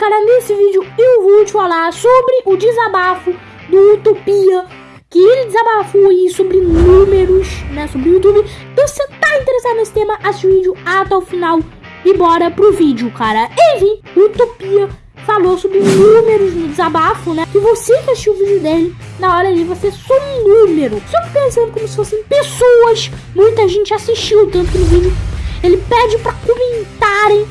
cara, nesse vídeo eu vou te falar sobre o desabafo do Utopia, que ele desabafou aí sobre números, né, sobre o YouTube. Então se você tá interessado nesse tema, assiste o vídeo até o final e bora pro vídeo, cara. Enfim, Utopia falou sobre números no desabafo, né? Que você que assistiu o vídeo dele, na hora ali você só um número. Só pensando como se fossem pessoas. Muita gente assistiu, tanto no vídeo ele pede para comentarem.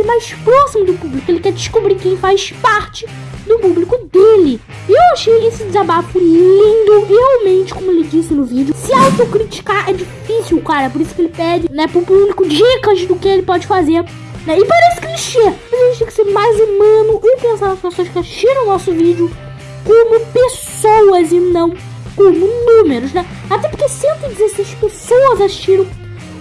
Ser mais próximo do público. Ele quer descobrir quem faz parte do público dele. E eu achei esse desabafo lindo. Realmente, como ele disse no vídeo, se autocriticar é difícil, cara. Por isso que ele pede, né, pro público dicas do que ele pode fazer. Né? E parece clichê, mas a gente tem que ser mais humano e pensar nas pessoas que assistiram o nosso vídeo como pessoas e não como números, né? Até porque 116 pessoas assistiram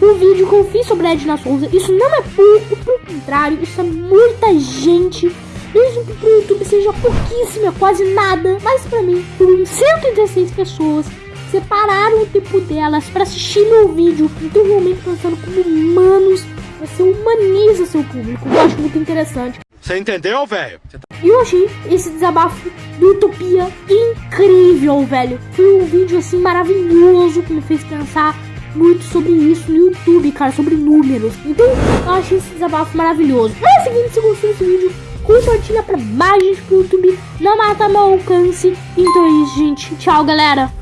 o vídeo que eu fiz sobre a Edna Souza. Isso não é pouco, pelo contrário, isso é muita gente. Mesmo que pro YouTube seja pouquíssimo, quase nada. Mas pra mim, foram 116 pessoas separaram o tempo delas para assistir meu vídeo. Então, realmente pensando como humanos, você humaniza seu público. Eu acho muito interessante. Você entendeu, velho? E eu achei esse desabafo do Utopia incrível, velho. Foi um vídeo assim maravilhoso que me fez pensar muito sobre isso no YouTube, cara, sobre números. Então, eu achei esse desabafo maravilhoso. É o seguinte, se gostou desse vídeo, compartilha pra mais gente pro YouTube. Não mata meu alcance. Então é isso, gente. Tchau, galera.